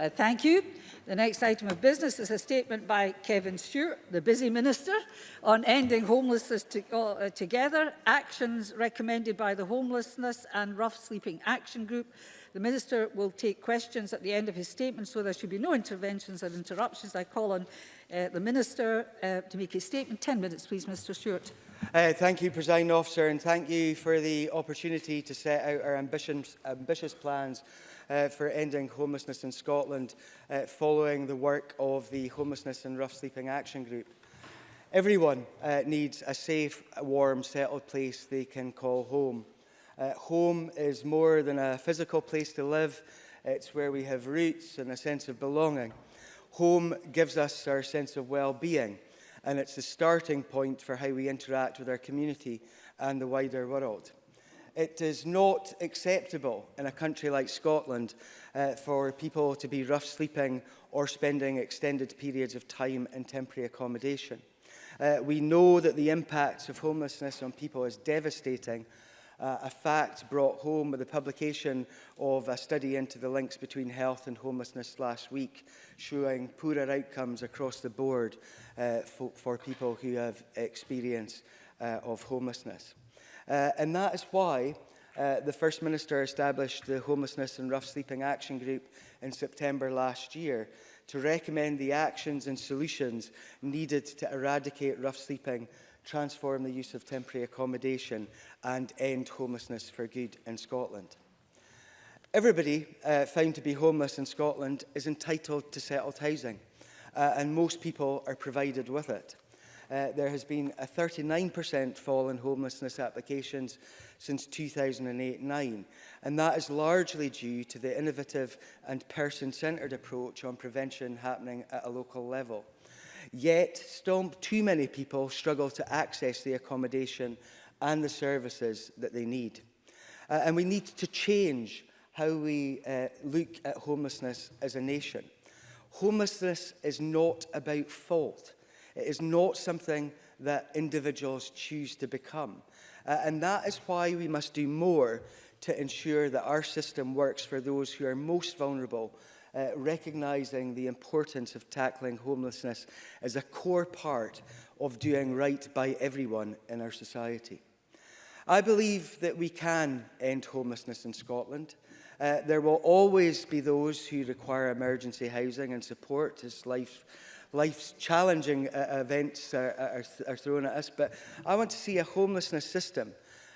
Uh, thank you. The next item of business is a statement by Kevin Stewart, the busy minister, on ending homelessness to, uh, together, actions recommended by the Homelessness and Rough Sleeping Action Group. The minister will take questions at the end of his statement, so there should be no interventions or interruptions. I call on uh, the minister uh, to make his statement. 10 minutes, please, Mr Stewart. Uh, thank you, President Officer, and thank you for the opportunity to set out our ambitions, ambitious plans uh, for ending homelessness in Scotland uh, following the work of the Homelessness and Rough Sleeping Action Group. Everyone uh, needs a safe, warm, settled place they can call home. Uh, home is more than a physical place to live. It's where we have roots and a sense of belonging. Home gives us our sense of well-being, and it's the starting point for how we interact with our community and the wider world. It is not acceptable in a country like Scotland uh, for people to be rough sleeping or spending extended periods of time in temporary accommodation. Uh, we know that the impacts of homelessness on people is devastating uh, a fact brought home with the publication of a study into the links between health and homelessness last week, showing poorer outcomes across the board uh, for, for people who have experience uh, of homelessness. Uh, and that is why uh, the First Minister established the Homelessness and Rough Sleeping Action Group in September last year to recommend the actions and solutions needed to eradicate rough sleeping, transform the use of temporary accommodation and end homelessness for good in Scotland. Everybody uh, found to be homeless in Scotland is entitled to settled housing uh, and most people are provided with it uh, there has been a 39% fall in homelessness applications since 2008 09 and that is largely due to the innovative and person-centred approach on prevention happening at a local level. Yet, still too many people struggle to access the accommodation and the services that they need. Uh, and we need to change how we uh, look at homelessness as a nation. Homelessness is not about fault. It is not something that individuals choose to become. Uh, and that is why we must do more to ensure that our system works for those who are most vulnerable uh, recognising the importance of tackling homelessness as a core part of doing right by everyone in our society. I believe that we can end homelessness in Scotland. Uh, there will always be those who require emergency housing and support as life life's challenging uh, uh, events are, are, are thrown at us, but I want to see a homelessness system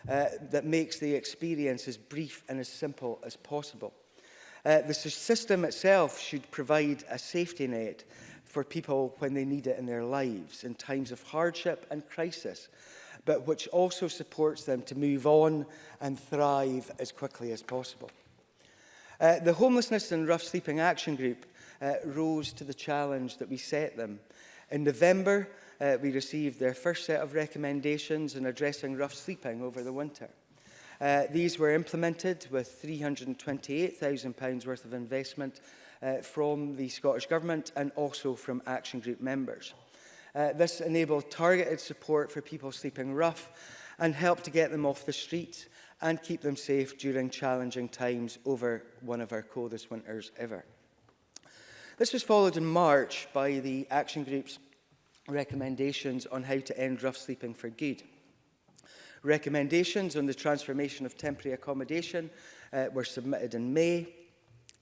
uh, that makes the experience as brief and as simple as possible. Uh, the system itself should provide a safety net for people when they need it in their lives in times of hardship and crisis, but which also supports them to move on and thrive as quickly as possible. Uh, the Homelessness and Rough Sleeping Action Group uh, rose to the challenge that we set them. In November, uh, we received their first set of recommendations in addressing rough sleeping over the winter. Uh, these were implemented with £328,000 worth of investment uh, from the Scottish Government and also from Action Group members. Uh, this enabled targeted support for people sleeping rough and helped to get them off the streets and keep them safe during challenging times over one of our coldest winters ever. This was followed in March by the Action Group's recommendations on how to end rough sleeping for good. Recommendations on the transformation of temporary accommodation uh, were submitted in May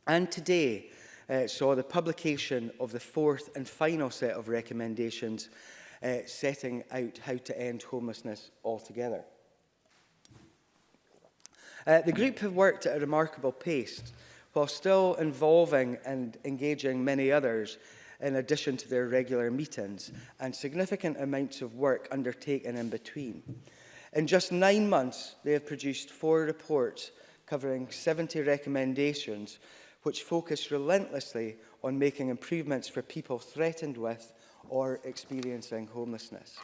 and today uh, saw the publication of the fourth and final set of recommendations uh, setting out how to end homelessness altogether. Uh, the group have worked at a remarkable pace while still involving and engaging many others in addition to their regular meetings and significant amounts of work undertaken in between. In just nine months, they have produced four reports covering 70 recommendations which focus relentlessly on making improvements for people threatened with or experiencing homelessness.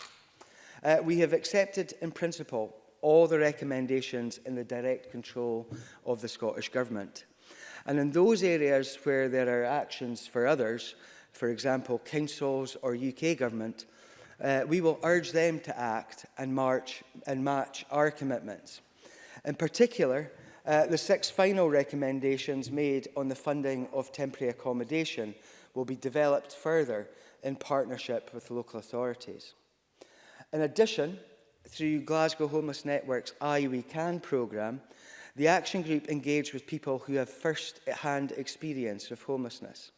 Uh, we have accepted in principle all the recommendations in the direct control of the Scottish Government. And in those areas where there are actions for others, for example, councils or UK government, uh, we will urge them to act and march and match our commitments. In particular, uh, the six final recommendations made on the funding of temporary accommodation will be developed further in partnership with local authorities. In addition, through Glasgow Homeless Network's I We Can programme, The action group engaged with people who have first-hand experience of homelessness.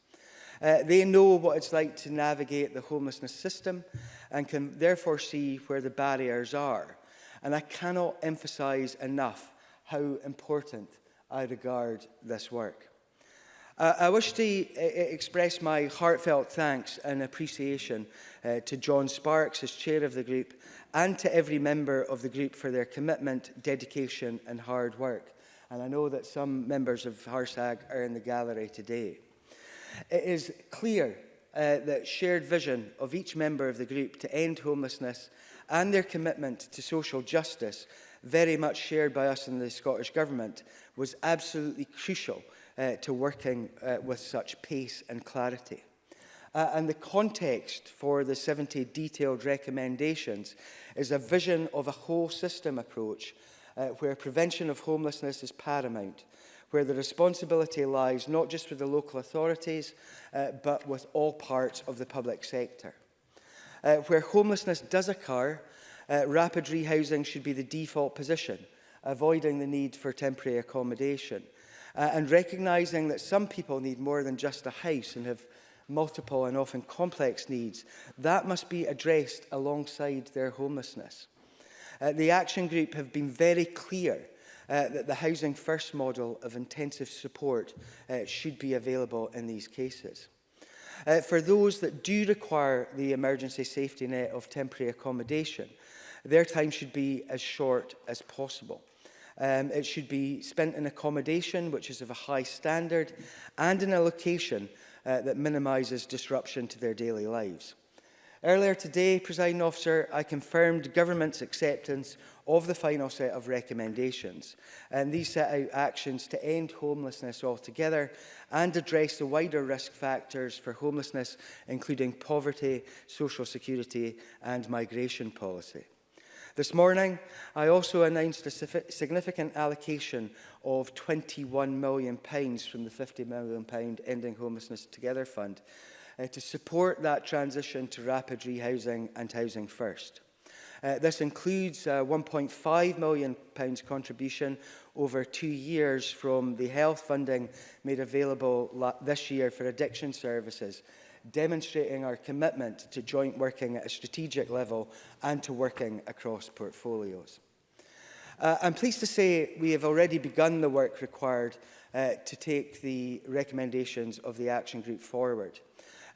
Uh, they know what it's like to navigate the homelessness system and can therefore see where the barriers are. And I cannot emphasize enough how important I regard this work. Uh, I wish to uh, express my heartfelt thanks and appreciation uh, to John Sparks as chair of the group and to every member of the group for their commitment, dedication and hard work. And I know that some members of Harsag are in the gallery today. It is clear uh, that shared vision of each member of the group to end homelessness and their commitment to social justice, very much shared by us in the Scottish Government, was absolutely crucial uh, to working uh, with such pace and clarity. Uh, and the context for the 70 detailed recommendations is a vision of a whole system approach uh, where prevention of homelessness is paramount, where the responsibility lies not just with the local authorities, uh, but with all parts of the public sector. Uh, where homelessness does occur, uh, rapid rehousing should be the default position, avoiding the need for temporary accommodation uh, and recognising that some people need more than just a house and have multiple and often complex needs. That must be addressed alongside their homelessness. Uh, the Action Group have been very clear uh, that the Housing First model of intensive support uh, should be available in these cases. Uh, for those that do require the emergency safety net of temporary accommodation, their time should be as short as possible. Um, it should be spent in accommodation, which is of a high standard, and in a location uh, that minimises disruption to their daily lives. Earlier today, President Officer, I confirmed Government's acceptance of the final set of recommendations. And these set out actions to end homelessness altogether and address the wider risk factors for homelessness, including poverty, social security and migration policy. This morning, I also announced a significant allocation of £21 million from the £50 million Ending Homelessness Together Fund uh, to support that transition to rapid rehousing and housing first. Uh, this includes a uh, £1.5 million contribution over two years from the health funding made available this year for addiction services demonstrating our commitment to joint working at a strategic level and to working across portfolios. Uh, I'm pleased to say we have already begun the work required uh, to take the recommendations of the Action Group forward.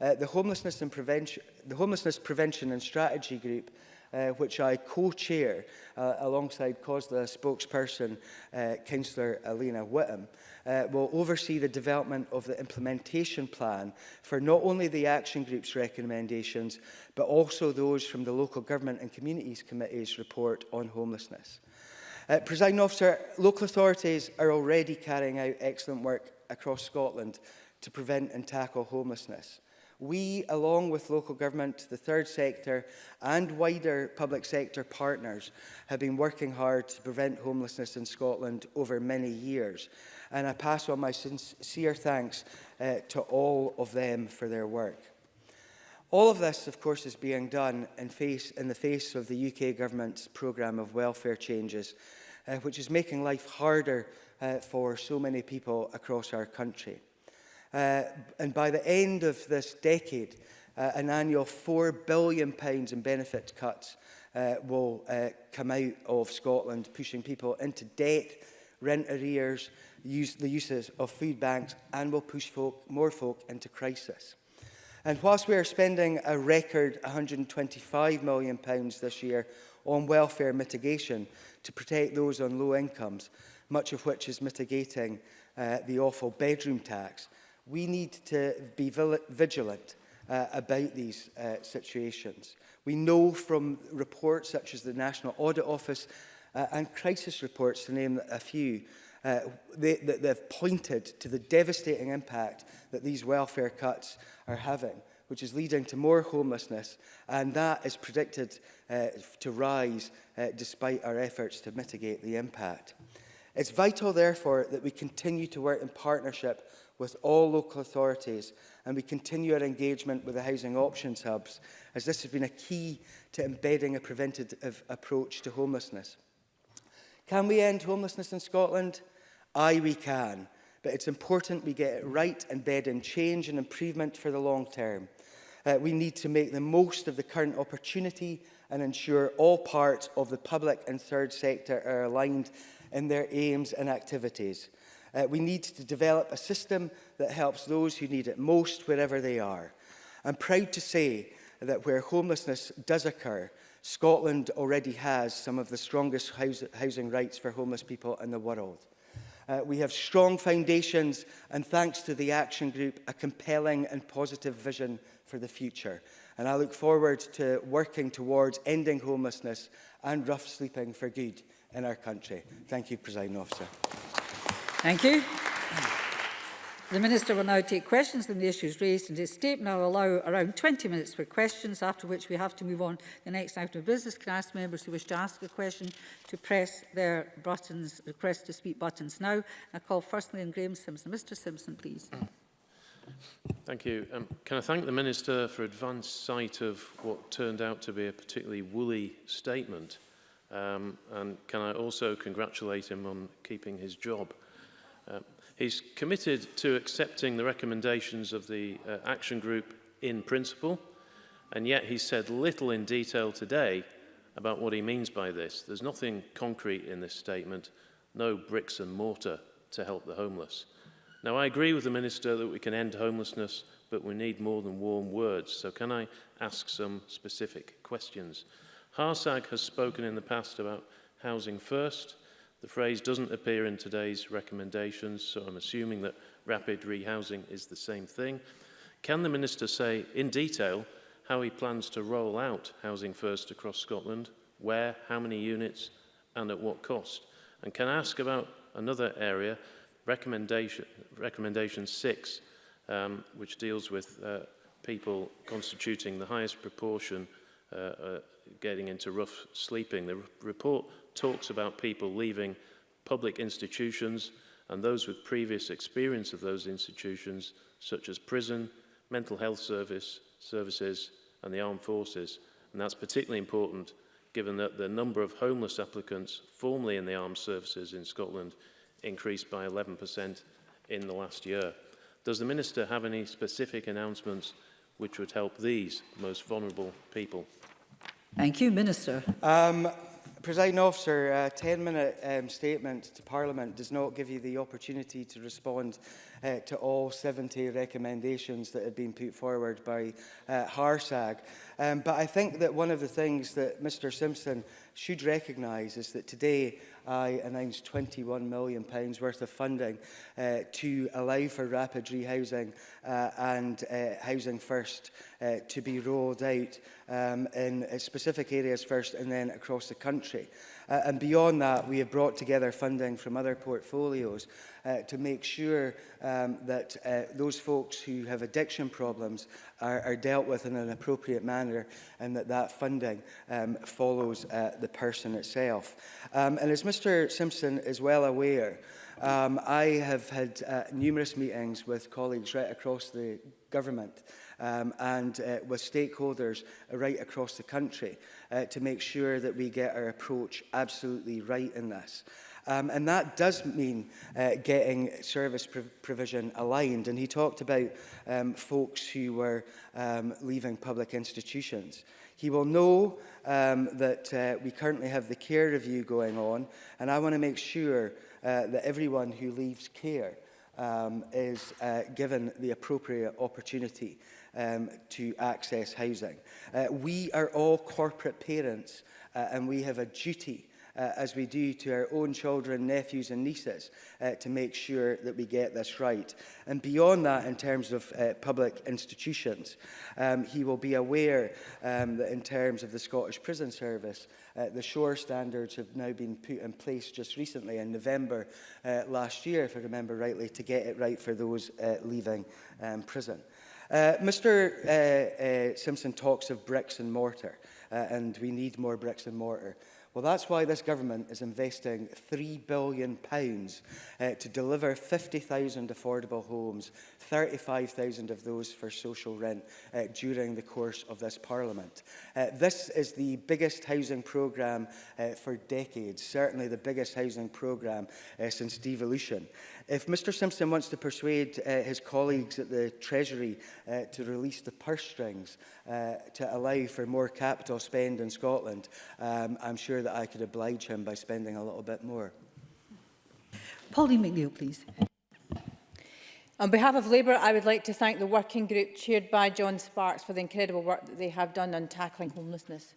Uh, the, Homelessness and Prevention, the Homelessness Prevention and Strategy Group uh, which I co-chair uh, alongside COSLA spokesperson uh, Councillor Alina Whittam, uh, will oversee the development of the implementation plan for not only the action group's recommendations, but also those from the Local Government and Communities Committee's report on homelessness. Uh, Presiding officer, local authorities are already carrying out excellent work across Scotland to prevent and tackle homelessness. We, along with local government, the third sector and wider public sector partners, have been working hard to prevent homelessness in Scotland over many years. And I pass on my sincere thanks uh, to all of them for their work. All of this, of course, is being done in, face, in the face of the UK government's programme of welfare changes, uh, which is making life harder uh, for so many people across our country. Uh, and by the end of this decade, uh, an annual £4 billion pounds in benefit cuts uh, will uh, come out of Scotland, pushing people into debt, rent arrears, use, the uses of food banks, and will push folk, more folk into crisis. And whilst we are spending a record £125 million pounds this year on welfare mitigation to protect those on low incomes, much of which is mitigating uh, the awful bedroom tax, we need to be vigilant uh, about these uh, situations. We know from reports such as the National Audit Office uh, and crisis reports, to name a few, uh, they, that they've pointed to the devastating impact that these welfare cuts are having, which is leading to more homelessness, and that is predicted uh, to rise uh, despite our efforts to mitigate the impact. It's vital, therefore, that we continue to work in partnership with all local authorities and we continue our engagement with the housing options hubs as this has been a key to embedding a preventative approach to homelessness. Can we end homelessness in Scotland? Aye, we can, but it's important we get it right and bed in change and improvement for the long term. Uh, we need to make the most of the current opportunity and ensure all parts of the public and third sector are aligned in their aims and activities. Uh, we need to develop a system that helps those who need it most wherever they are. I'm proud to say that where homelessness does occur, Scotland already has some of the strongest house housing rights for homeless people in the world. Uh, we have strong foundations and thanks to the Action Group, a compelling and positive vision for the future. And I look forward to working towards ending homelessness and rough sleeping for good in our country. Thank you, President Officer. Thank you. The Minister will now take questions on the issues raised in his statement. I will allow around 20 minutes for questions, after which we have to move on to the next item of business. Can I ask members who wish to ask a question to press their buttons, request to speak buttons now? I call firstly on Graham Simpson. Mr Simpson, please. Mm. Thank you. Um, can I thank the Minister for advance sight of what turned out to be a particularly woolly statement? Um, and can I also congratulate him on keeping his job? Uh, he's committed to accepting the recommendations of the uh, action group in principle, and yet he said little in detail today about what he means by this. There's nothing concrete in this statement, no bricks and mortar to help the homeless. Now, I agree with the Minister that we can end homelessness, but we need more than warm words. So can I ask some specific questions? Harsag has spoken in the past about housing first, The phrase doesn't appear in today's recommendations, so I'm assuming that rapid rehousing is the same thing. Can the Minister say in detail how he plans to roll out Housing First across Scotland, where, how many units and at what cost? And can I ask about another area, recommendation, recommendation 6, um, which deals with uh, people constituting the highest proportion uh, uh, getting into rough sleeping. The report talks about people leaving public institutions and those with previous experience of those institutions, such as prison, mental health service, services and the armed forces. And that's particularly important given that the number of homeless applicants formerly in the armed services in Scotland increased by 11% in the last year. Does the Minister have any specific announcements which would help these most vulnerable people? Thank you, Minister. Um, President Officer, a 10-minute um, statement to Parliament does not give you the opportunity to respond uh, to all 70 recommendations that have been put forward by uh, Harsag. Um, but I think that one of the things that Mr Simpson should recognise is that today I announced £21 million pounds worth of funding uh, to allow for rapid rehousing uh, and uh, housing first uh, to be rolled out um, in uh, specific areas first and then across the country. Uh, and beyond that, we have brought together funding from other portfolios uh, to make sure um, that uh, those folks who have addiction problems are, are dealt with in an appropriate manner and that that funding um, follows uh, the person itself. Um, and as Mr Simpson is well aware, um, I have had uh, numerous meetings with colleagues right across the government um, and uh, with stakeholders right across the country uh, to make sure that we get our approach absolutely right in this. Um, and that does mean uh, getting service prov provision aligned. And he talked about um, folks who were um, leaving public institutions. He will know um, that uh, we currently have the care review going on, and I want to make sure uh, that everyone who leaves care um, is uh, given the appropriate opportunity um, to access housing. Uh, we are all corporate parents uh, and we have a duty uh, as we do to our own children, nephews and nieces uh, to make sure that we get this right. And beyond that, in terms of uh, public institutions, um, he will be aware um, that in terms of the Scottish Prison Service, uh, the shore standards have now been put in place just recently in November uh, last year, if I remember rightly, to get it right for those uh, leaving um, prison. Uh, Mr uh, uh, Simpson talks of bricks and mortar, uh, and we need more bricks and mortar. Well, that's why this government is investing £3 billion pounds, uh, to deliver 50,000 affordable homes, 35,000 of those for social rent uh, during the course of this parliament. Uh, this is the biggest housing programme uh, for decades, certainly the biggest housing programme uh, since devolution. Uh, If Mr Simpson wants to persuade uh, his colleagues at the Treasury uh, to release the purse strings uh, to allow for more capital spend in Scotland, um, I'm sure that I could oblige him by spending a little bit more. Pauline McNeill, please. On behalf of Labour, I would like to thank the working group chaired by John Sparks for the incredible work that they have done on tackling homelessness.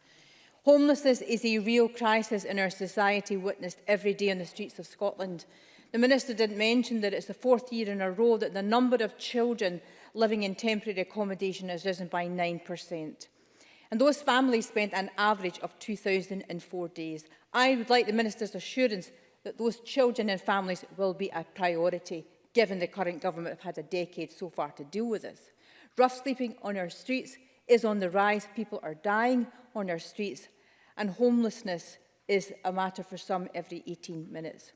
Homelessness is a real crisis in our society witnessed every day on the streets of Scotland The Minister didn't mention that it's the fourth year in a row that the number of children living in temporary accommodation has risen by 9%. And those families spent an average of 2,004 days. I would like the Minister's assurance that those children and families will be a priority, given the current government have had a decade so far to deal with this. Rough sleeping on our streets is on the rise. People are dying on our streets and homelessness is a matter for some every 18 minutes.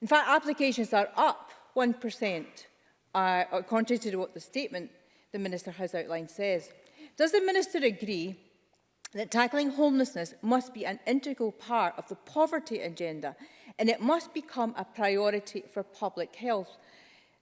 In fact, applications are up 1%, uh, contrary to what the statement the Minister has outlined says. Does the Minister agree that tackling homelessness must be an integral part of the poverty agenda and it must become a priority for public health?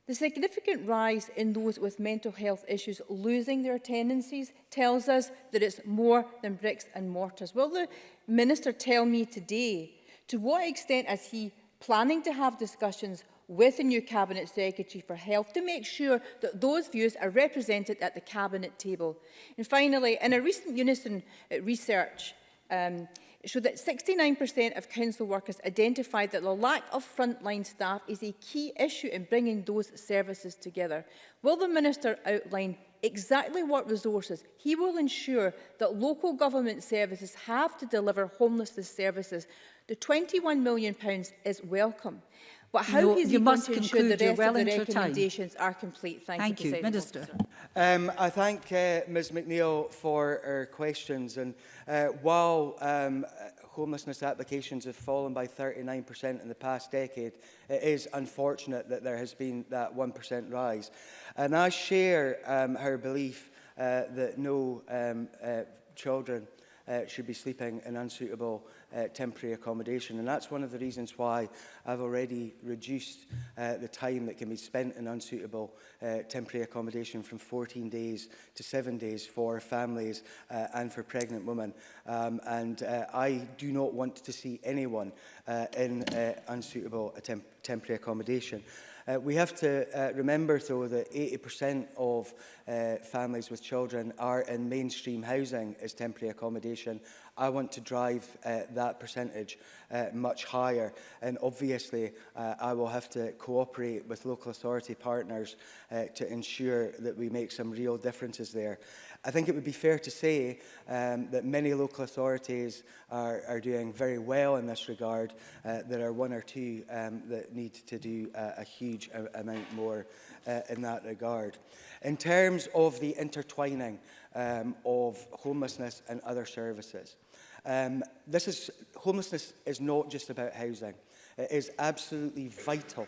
The significant rise in those with mental health issues losing their tenancies tells us that it's more than bricks and mortars. Will the Minister tell me today to what extent has he planning to have discussions with the new Cabinet Secretary for Health to make sure that those views are represented at the Cabinet table. And finally, in a recent Unison uh, research, um, showed that 69% of council workers identified that the lack of frontline staff is a key issue in bringing those services together. Will the Minister outline exactly what resources he will ensure that local government services have to deliver homelessness services The £21 million is welcome. But how no, is he going to ensure the rest well of the recommendations time. are complete? Thank, Thank you, you Minister. Um, I thank uh, Ms McNeill for her questions. And uh, while um, homelessness applications have fallen by 39% in the past decade, it is unfortunate that there has been that 1% rise. And I share um, her belief uh, that no um, uh, children uh, should be sleeping in unsuitable uh, temporary accommodation. And that's one of the reasons why I've already reduced uh, the time that can be spent in unsuitable uh, temporary accommodation from 14 days to 7 days for families uh, and for pregnant women. Um, and uh, I do not want to see anyone uh, in uh, unsuitable temp temporary accommodation. Uh, we have to uh, remember, though, that 80% of uh, families with children are in mainstream housing as temporary accommodation I want to drive uh, that percentage uh, much higher. And obviously, uh, I will have to cooperate with local authority partners uh, to ensure that we make some real differences there. I think it would be fair to say um, that many local authorities are, are doing very well in this regard. Uh, there are one or two um, that need to do uh, a huge amount more uh, in that regard. In terms of the intertwining um, of homelessness and other services, Um, this is, homelessness is not just about housing. It is absolutely vital,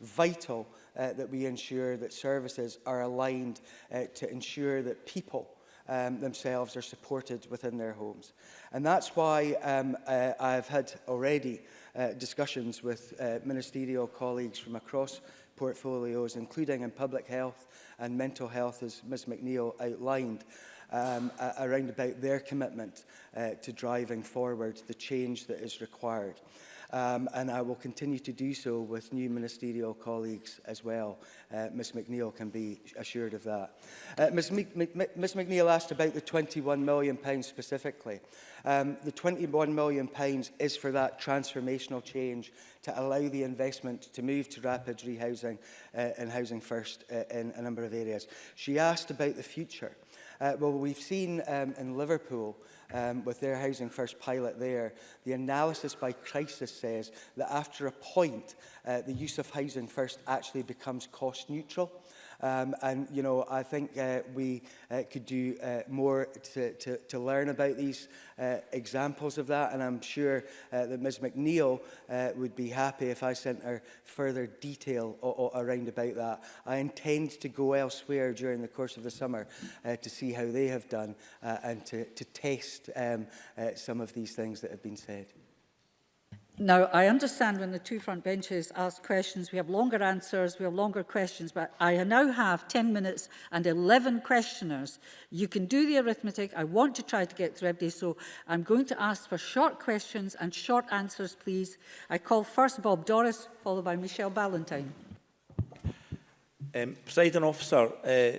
vital uh, that we ensure that services are aligned uh, to ensure that people um, themselves are supported within their homes. And that's why um, uh, I've had already uh, discussions with uh, ministerial colleagues from across portfolios, including in public health and mental health, as Ms McNeill outlined um, around about their commitment uh, to driving forward the change that is required. Um, and I will continue to do so with new ministerial colleagues as well. Uh, Ms McNeill can be assured of that. Uh, Ms, Ms McNeill asked about the £21 million specifically. Um, the £21 million is for that transformational change to allow the investment to move to rapid rehousing uh, and housing first uh, in a number of areas. She asked about the future. Uh, Uh, well, we've seen um, in Liverpool, um, with their Housing First pilot there, the analysis by crisis says that after a point, uh, the use of Housing First actually becomes cost neutral. Um, and, you know, I think uh, we uh, could do uh, more to, to, to learn about these uh, examples of that. And I'm sure uh, that Ms McNeil uh, would be happy if I sent her further detail around about that. I intend to go elsewhere during the course of the summer uh, to see how they have done uh, and to, to test um, uh, some of these things that have been said. Now, I understand when the two front benches ask questions, we have longer answers, we have longer questions, but I now have 10 minutes and 11 questioners. You can do the arithmetic. I want to try to get through every day, so I'm going to ask for short questions and short answers, please. I call first Bob Doris, followed by Michelle Ballantyne. Um, President Officer, uh,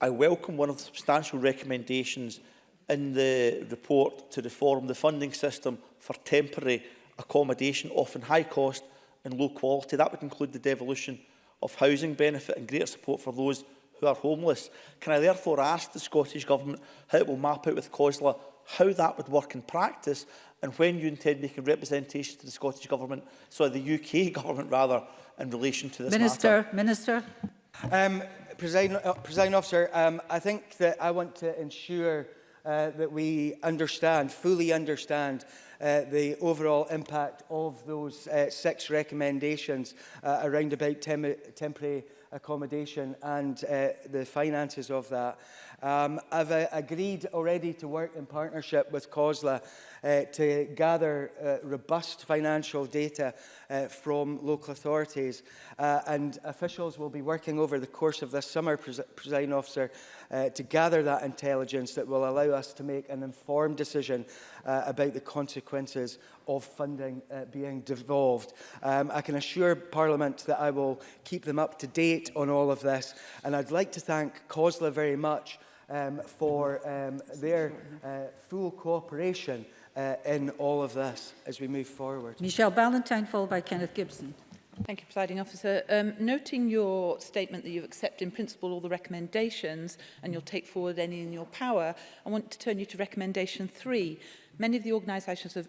I welcome one of the substantial recommendations in the report to reform the funding system for temporary accommodation, often high cost and low quality. That would include the devolution of housing benefit and greater support for those who are homeless. Can I therefore ask the Scottish Government how it will map out with COSLA how that would work in practice and when you intend making representation to the Scottish Government, sorry, the UK Government rather, in relation to this Minister, matter? Minister. Minister. Um, Presiding, uh, President Officer, um, I think that I want to ensure uh, that we understand, fully understand uh, the overall impact of those uh, six recommendations uh, around about tem temporary accommodation and uh, the finances of that. Um, I've uh, agreed already to work in partnership with COSLA uh, to gather uh, robust financial data uh, from local authorities uh, and officials will be working over the course of this summer, pres presiding officer, uh, to gather that intelligence that will allow us to make an informed decision uh, about the consequences of funding uh, being devolved. Um, I can assure Parliament that I will keep them up to date on all of this and I'd like to thank COSLA very much um, for um, their uh, full cooperation uh, in all of this as we move forward. Michelle Ballantyne, followed by Kenneth Gibson. Thank you, Presiding Officer. Um, noting your statement that you accept in principle all the recommendations and you'll take forward any in your power, I want to turn you to recommendation three, Many of the organisations, of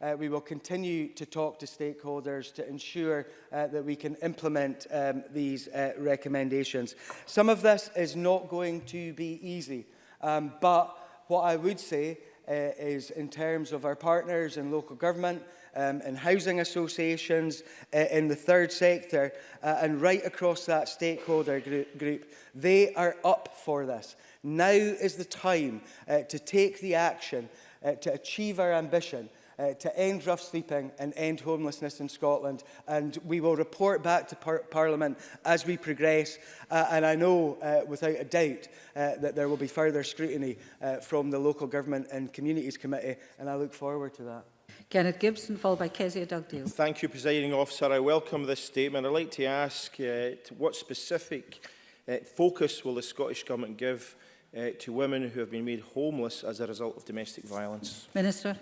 Uh, we will continue to talk to stakeholders to ensure uh, that we can implement um, these uh, recommendations. Some of this is not going to be easy, um, but what I would say uh, is in terms of our partners in local government, um, in housing associations, uh, in the third sector, uh, and right across that stakeholder group. They are up for this. Now is the time uh, to take the action uh, to achieve our ambition Uh, to end rough sleeping and end homelessness in Scotland. And we will report back to par Parliament as we progress. Uh, and I know uh, without a doubt uh, that there will be further scrutiny uh, from the Local Government and Communities Committee. And I look forward to that. Kenneth Gibson, followed by Kezia Dugdale. Thank you, Presiding Officer. I welcome this statement. I'd like to ask uh, to what specific uh, focus will the Scottish Government give uh, to women who have been made homeless as a result of domestic violence? Minister.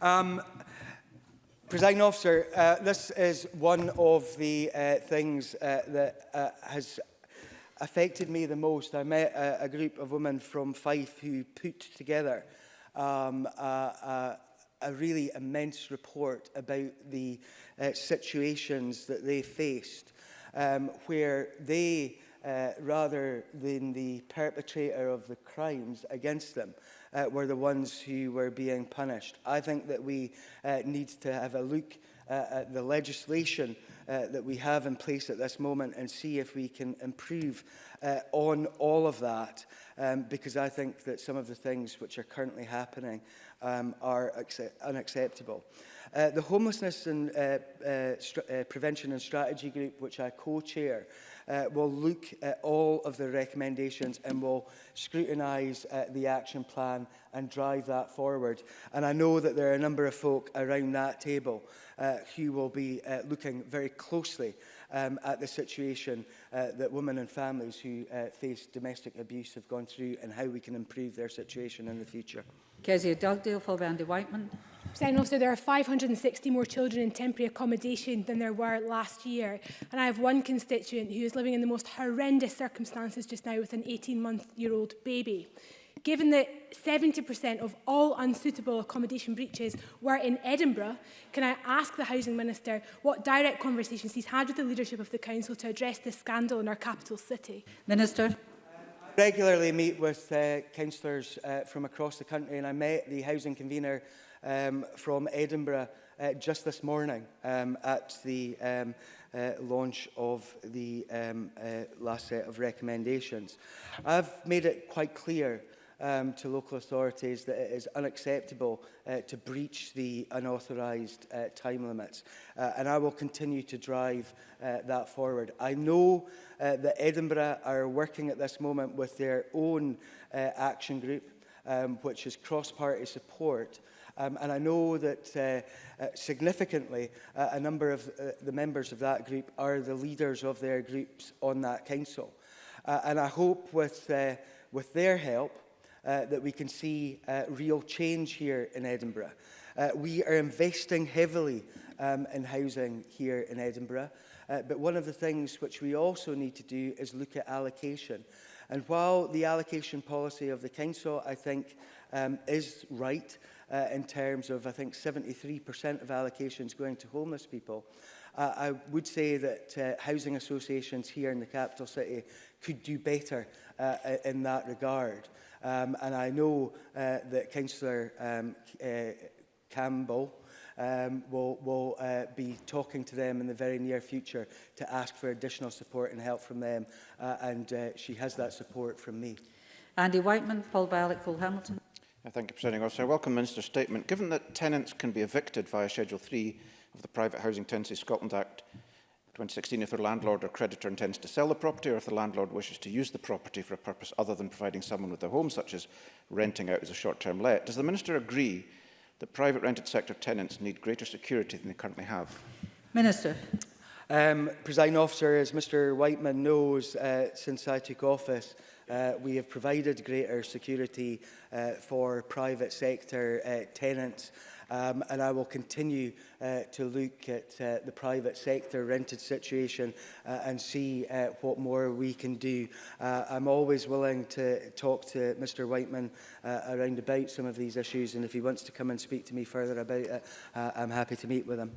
Um, Presiding officer, uh, this is one of the uh, things uh, that uh, has affected me the most. I met a, a group of women from Fife who put together um, a, a, a really immense report about the uh, situations that they faced, um, where they, uh, rather than the perpetrator of the crimes against them, uh, were the ones who were being punished. I think that we uh, need to have a look uh, at the legislation uh, that we have in place at this moment and see if we can improve uh, on all of that um, because I think that some of the things which are currently happening um, are unacceptable. Uh, the Homelessness and uh, uh, uh, Prevention and Strategy Group, which I co-chair, uh, will look at all of the recommendations and will scrutinise uh, the action plan and drive that forward. And I know that there are a number of folk around that table uh, who will be uh, looking very closely um, at the situation uh, that women and families who uh, face domestic abuse have gone through and how we can improve their situation in the future. Kezia Dugdale, followed by Andy Whiteman. President officer, there are 560 more children in temporary accommodation than there were last year. And I have one constituent who is living in the most horrendous circumstances just now with an 18-month-year-old baby. Given that 70% of all unsuitable accommodation breaches were in Edinburgh, can I ask the Housing Minister what direct conversations he's had with the leadership of the Council to address this scandal in our capital city? Minister regularly meet with uh, councillors uh, from across the country and I met the housing convener um, from Edinburgh uh, just this morning um, at the um, uh, launch of the um, uh, last set of recommendations. I've made it quite clear um, to local authorities that it is unacceptable uh, to breach the unauthorised uh, time limits. Uh, and I will continue to drive uh, that forward. I know uh, that Edinburgh are working at this moment with their own uh, action group, um, which is cross-party support, Um, and I know that uh, uh, significantly uh, a number of uh, the members of that group are the leaders of their groups on that council. Uh, and I hope with, uh, with their help Uh, that we can see uh, real change here in Edinburgh. Uh, we are investing heavily um, in housing here in Edinburgh, uh, but one of the things which we also need to do is look at allocation. And while the allocation policy of the Council, I think, um, is right uh, in terms of, I think, 73% of allocations going to homeless people, uh, I would say that uh, housing associations here in the capital city could do better Uh, uh, in that regard. Um, and I know uh, that Councillor um, uh, Campbell um, will, will uh, be talking to them in the very near future to ask for additional support and help from them. Uh, and uh, she has that support from me. Andy Whiteman, Paul Ballack, Cole Hamilton. Yeah, thank you, Presiding Officer. I welcome Minister's statement. Given that tenants can be evicted via Schedule 3 of the Private Housing Tenancy Scotland Act, 2016 if their landlord or creditor intends to sell the property or if the landlord wishes to use the property for a purpose other than providing someone with a home, such as renting out as a short-term let. Does the Minister agree that private rented sector tenants need greater security than they currently have? Minister. Um, Presiding Officer, as Mr Whiteman knows, uh, since I took office, uh, we have provided greater security uh, for private sector uh, tenants um, and I will continue uh, to look at uh, the private sector rented situation uh, and see uh, what more we can do. Uh, I'm always willing to talk to Mr Whiteman uh, around about some of these issues and if he wants to come and speak to me further about it, uh, I'm happy to meet with him.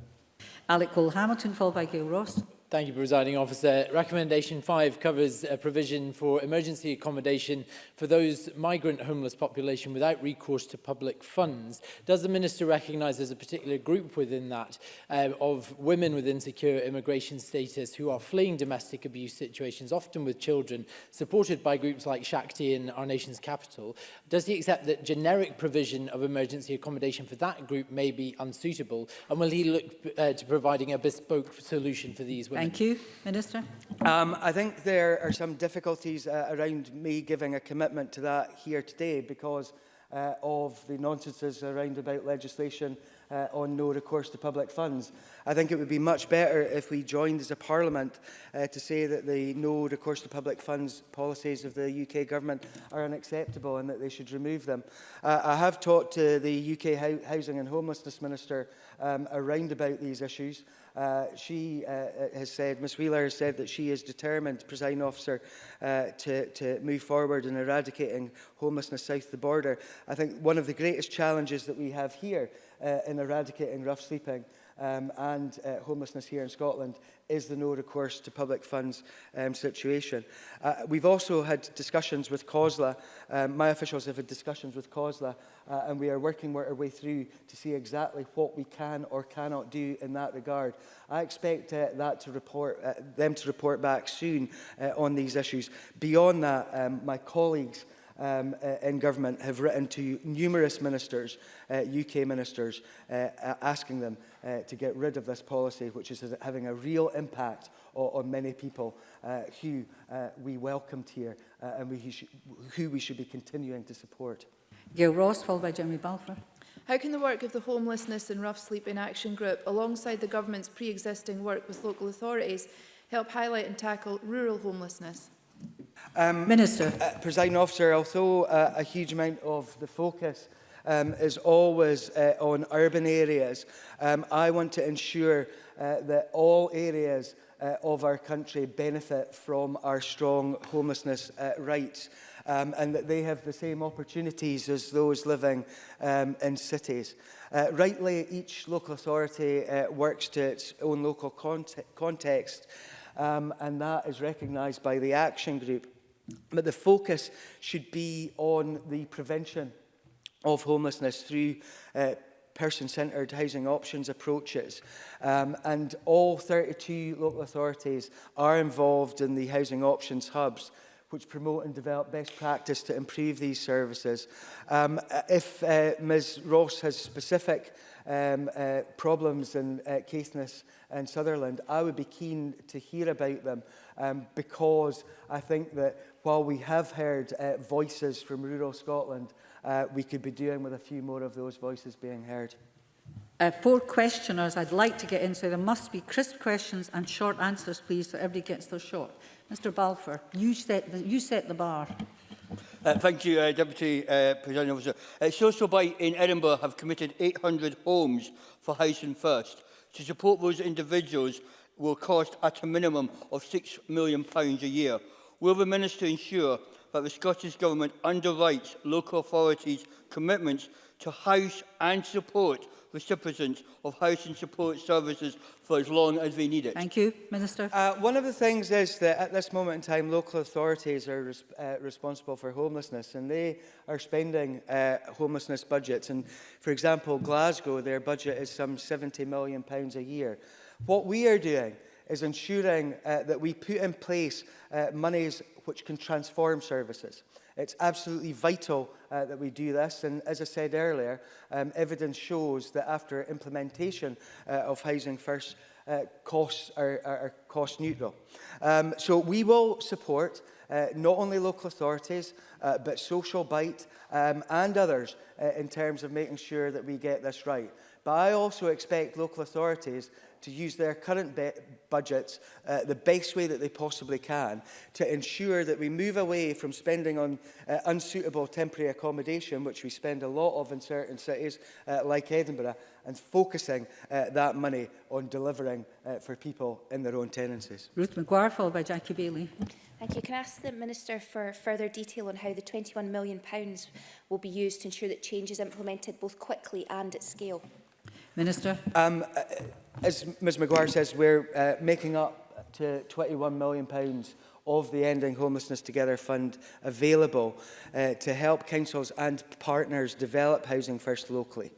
Alec Cole-Hamilton, followed by Gail Ross. Thank you, Presiding Officer. Recommendation 5 covers a provision for emergency accommodation for those migrant homeless population without recourse to public funds. Does the Minister recognise there's a particular group within that um, of women with insecure immigration status who are fleeing domestic abuse situations, often with children, supported by groups like Shakti in our nation's capital? Does he accept that generic provision of emergency accommodation for that group may be unsuitable? And will he look uh, to providing a bespoke solution for these women? Thank you. Minister. Um, I think there are some difficulties uh, around me giving a commitment to that here today because uh, of the nonsenses around about legislation uh, on no recourse to public funds. I think it would be much better if we joined as a parliament uh, to say that the no recourse to public funds policies of the UK government are unacceptable and that they should remove them. Uh, I have talked to the UK Housing and Homelessness Minister um, around about these issues Uh, she uh, uh has said, Ms Wheeler has said that she is determined, presiding officer, uh, to, to move forward in eradicating homelessness south the border. I think one of the greatest challenges that we have here uh, in eradicating rough sleeping um, and uh, homelessness here in Scotland is the no recourse to public funds um, situation. Uh, we've also had discussions with COSLA, um, my officials have had discussions with COSLA, uh, and we are working our way through to see exactly what we can or cannot do in that regard. I expect uh, that to report, uh, them to report back soon uh, on these issues. Beyond that, um, my colleagues um, uh, in government have written to numerous ministers, uh, UK ministers, uh, asking them Uh, to get rid of this policy, which is having a real impact on, on many people uh, who uh, we welcomed here uh, and we, who we should be continuing to support. Gail Ross, followed by Jeremy Balfour. How can the work of the Homelessness and Rough Sleep in Action Group, alongside the government's pre-existing work with local authorities, help highlight and tackle rural homelessness? Um, Minister. Uh, President Officer, although uh, a huge amount of the focus um, is always uh, on urban areas. Um, I want to ensure uh, that all areas uh, of our country benefit from our strong homelessness uh, rights um, and that they have the same opportunities as those living um, in cities. Uh, rightly, each local authority uh, works to its own local cont context um, and that is recognised by the action group. But the focus should be on the prevention of homelessness through uh, person-centred housing options approaches. Um, and all 32 local authorities are involved in the housing options hubs which promote and develop best practice to improve these services. Um, if uh, Ms Ross has specific um, uh, problems in uh, Caithness and Sutherland, I would be keen to hear about them um, because I think that while we have heard uh, voices from rural Scotland uh, we could be doing with a few more of those voices being heard. Uh, four questioners I'd like to get in, so there must be crisp questions and short answers, please, so everybody gets their shot. Mr Balfour, you set the, you set the bar. Uh, thank you, uh, Deputy uh, President Officer. Uh, Social Bite in Edinburgh have committed 800 homes for Housing First. To support those individuals will cost at a minimum of £6 million a year. Will the Minister ensure that the Scottish Government underwrites local authorities' commitments to house and support recipients of housing support services for as long as they need it. Thank you, Minister. Uh, one of the things is that at this moment in time, local authorities are res uh, responsible for homelessness and they are spending uh, homelessness budgets. And for example, Glasgow, their budget is some £70 million pounds a year. What we are doing is ensuring uh, that we put in place uh, monies which can transform services. It's absolutely vital uh, that we do this. And as I said earlier, um, evidence shows that after implementation uh, of Housing First, uh, costs are, are, are cost neutral. Um, so we will support uh, not only local authorities, uh, but Social Bite um, and others uh, in terms of making sure that we get this right. But I also expect local authorities to use their current budgets uh, the best way that they possibly can to ensure that we move away from spending on uh, unsuitable temporary accommodation, which we spend a lot of in certain cities uh, like Edinburgh, and focusing uh, that money on delivering uh, for people in their own tenancies. Ruth McGuire, followed by Jackie Bailey. Thank you. Can I ask the Minister for further detail on how the £21 million will be used to ensure that change is implemented both quickly and at scale? Minister. Um, uh, as Ms McGuire says, we're uh, making up to £21 million pounds of the Ending Homelessness Together Fund available uh, to help councils and partners develop housing first locally.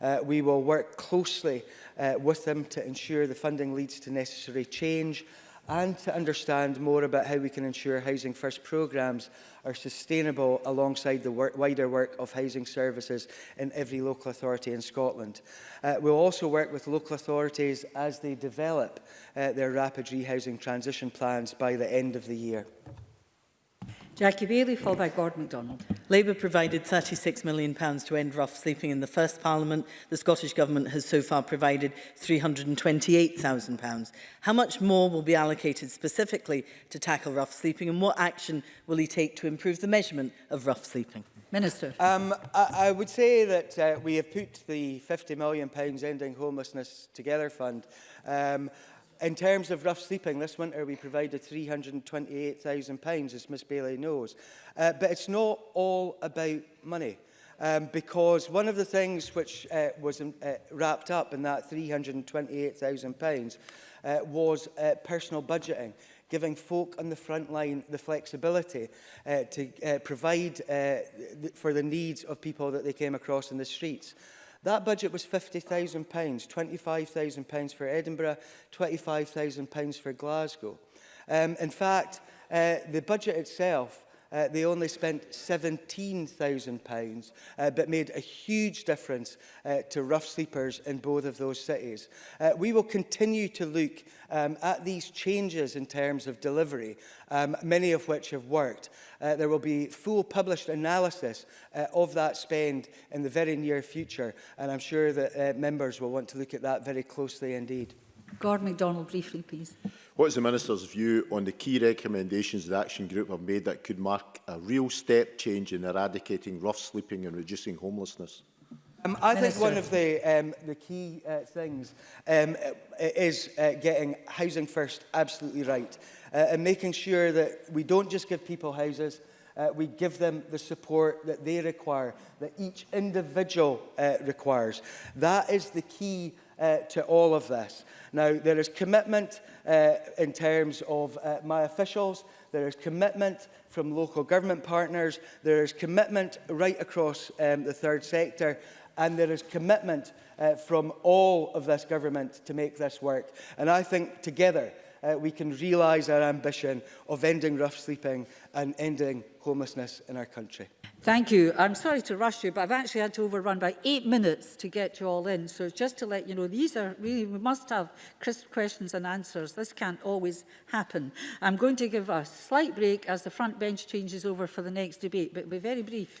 Uh, we will work closely uh, with them to ensure the funding leads to necessary change and to understand more about how we can ensure Housing First programmes are sustainable alongside the work, wider work of housing services in every local authority in Scotland. Uh, we'll also work with local authorities as they develop uh, their rapid rehousing transition plans by the end of the year. Jackie Bailey, followed by Gordon MacDonald. Labour provided £36 million pounds to end rough sleeping in the first Parliament. The Scottish Government has so far provided £328,000. How much more will be allocated specifically to tackle rough sleeping and what action will he take to improve the measurement of rough sleeping? Minister. Um, I, I would say that uh, we have put the £50 million pounds Ending Homelessness Together Fund um, In terms of rough sleeping, this winter we provided £328,000, as Ms Bailey knows. Uh, but it's not all about money. Um, because one of the things which uh, was um, uh, wrapped up in that £328,000 uh, was uh, personal budgeting, giving folk on the front line the flexibility uh, to uh, provide uh, th for the needs of people that they came across in the streets. That budget was £50,000, £25,000 for Edinburgh, £25,000 for Glasgow. Um, in fact, uh, the budget itself uh, they only spent £17,000, uh, but made a huge difference uh, to rough sleepers in both of those cities. Uh, we will continue to look um, at these changes in terms of delivery, um, many of which have worked. Uh, there will be full published analysis uh, of that spend in the very near future, and I'm sure that uh, members will want to look at that very closely indeed. Gordon MacDonald, briefly, please. What is the Minister's view on the key recommendations the Action Group have made that could mark a real step change in eradicating rough sleeping and reducing homelessness? Um, I Minister. think one of the, um, the key uh, things um, is uh, getting housing first absolutely right uh, and making sure that we don't just give people houses, uh, we give them the support that they require, that each individual uh, requires. That is the key uh, to all of this. Now, there is commitment uh, in terms of uh, my officials, there is commitment from local government partners, there is commitment right across um, the third sector, and there is commitment uh, from all of this government to make this work. And I think together uh, we can realise our ambition of ending rough sleeping and ending homelessness in our country. Thank you. I'm sorry to rush you, but I've actually had to overrun by eight minutes to get you all in. So just to let you know, these are really, we must have crisp questions and answers. This can't always happen. I'm going to give a slight break as the front bench changes over for the next debate, but be very brief.